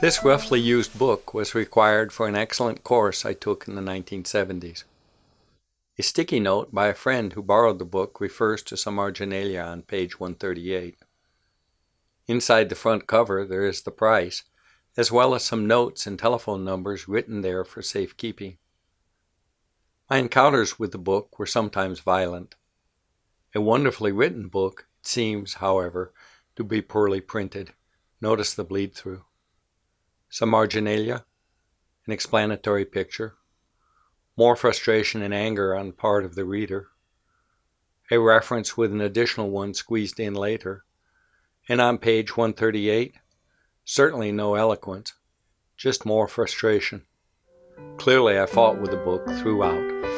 This roughly used book was required for an excellent course I took in the 1970s. A sticky note by a friend who borrowed the book refers to some marginalia on page 138. Inside the front cover there is the price, as well as some notes and telephone numbers written there for safekeeping. My encounters with the book were sometimes violent. A wonderfully written book, it seems, however, to be poorly printed. Notice the bleed through some marginalia, an explanatory picture, more frustration and anger on the part of the reader, a reference with an additional one squeezed in later, and on page 138, certainly no eloquence, just more frustration. Clearly I fought with the book throughout.